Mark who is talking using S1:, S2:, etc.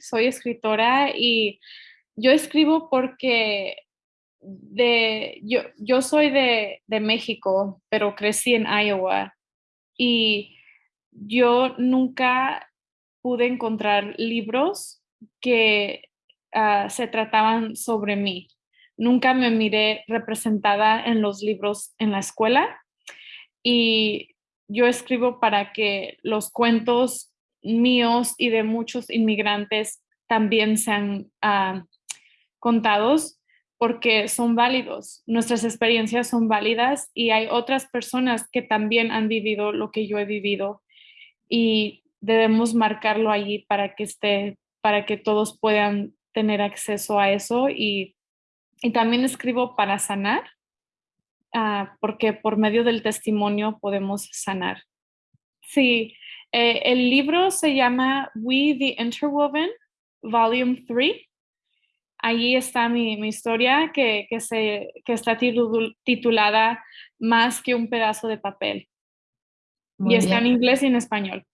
S1: soy escritora y yo escribo porque de, yo, yo soy de, de México, pero crecí en Iowa y yo nunca pude encontrar libros que ah, se trataban sobre mí. Nunca me miré representada en los libros en la escuela y yo escribo para que los cuentos míos y de muchos inmigrantes también sean ah, contados porque son válidos, nuestras experiencias son válidas y hay otras personas que también han vivido lo que yo he vivido y debemos marcarlo allí para que esté, para que todos puedan tener acceso a eso y, también escribo para sanar, ah, porque por medio del testimonio podemos sanar. Sí, eh, el libro se llama We the Interwoven, Volume 3 Allí está mi, historia que, se, está titulada Más que un pedazo de papel. y está en inglés y en español.